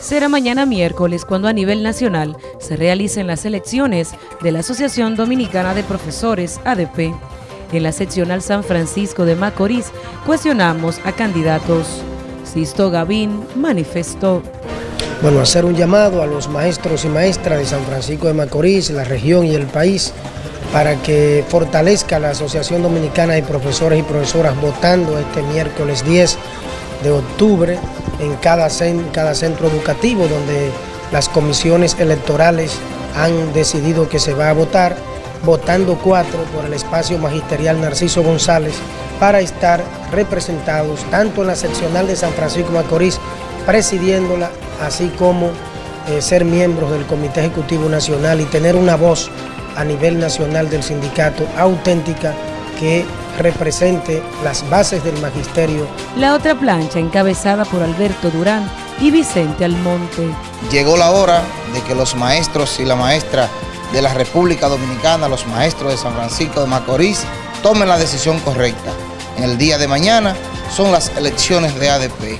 Será mañana miércoles cuando a nivel nacional se realicen las elecciones de la Asociación Dominicana de Profesores, ADP. En la seccional San Francisco de Macorís cuestionamos a candidatos. Sisto Gavín manifestó. Bueno, hacer un llamado a los maestros y maestras de San Francisco de Macorís, la región y el país, para que fortalezca la Asociación Dominicana de Profesores y Profesoras votando este miércoles 10 de octubre en cada, cada centro educativo donde las comisiones electorales han decidido que se va a votar, votando cuatro por el espacio magisterial Narciso González para estar representados tanto en la seccional de San Francisco Macorís, presidiéndola, así como eh, ser miembros del Comité Ejecutivo Nacional y tener una voz a nivel nacional del sindicato auténtica que represente las bases del magisterio. La otra plancha encabezada por Alberto Durán y Vicente Almonte. Llegó la hora de que los maestros y la maestra de la República Dominicana, los maestros de San Francisco de Macorís, tomen la decisión correcta. En el día de mañana son las elecciones de ADP.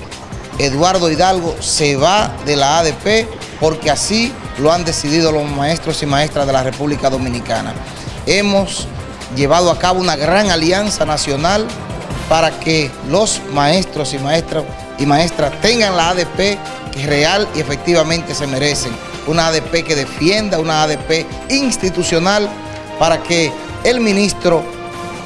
Eduardo Hidalgo se va de la ADP porque así lo han decidido los maestros y maestras de la República Dominicana. Hemos llevado a cabo una gran alianza nacional para que los maestros y maestras y maestras tengan la ADP que real y efectivamente se merecen. Una ADP que defienda, una ADP institucional para que el ministro,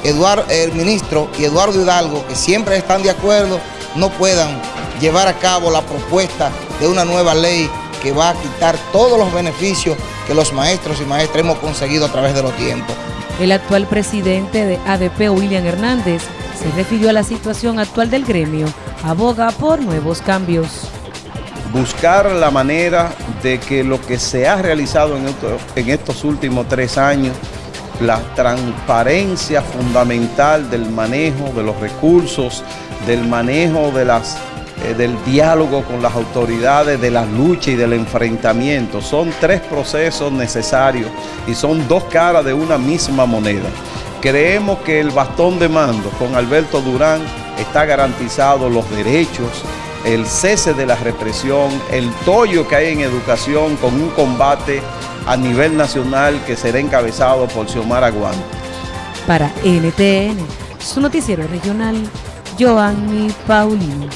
Eduardo, el ministro y Eduardo Hidalgo, que siempre están de acuerdo, no puedan llevar a cabo la propuesta de una nueva ley que va a quitar todos los beneficios que los maestros y maestras hemos conseguido a través de los tiempos. El actual presidente de ADP, William Hernández, se refirió a la situación actual del gremio, aboga por nuevos cambios. Buscar la manera de que lo que se ha realizado en, en estos últimos tres años, la transparencia fundamental del manejo de los recursos, del manejo de las eh, del diálogo con las autoridades, de la lucha y del enfrentamiento. Son tres procesos necesarios y son dos caras de una misma moneda. Creemos que el bastón de mando con Alberto Durán está garantizado los derechos, el cese de la represión, el tollo que hay en educación con un combate a nivel nacional que será encabezado por Xiomara Aguante. Para NTN, su noticiero regional, Joanny Paulino.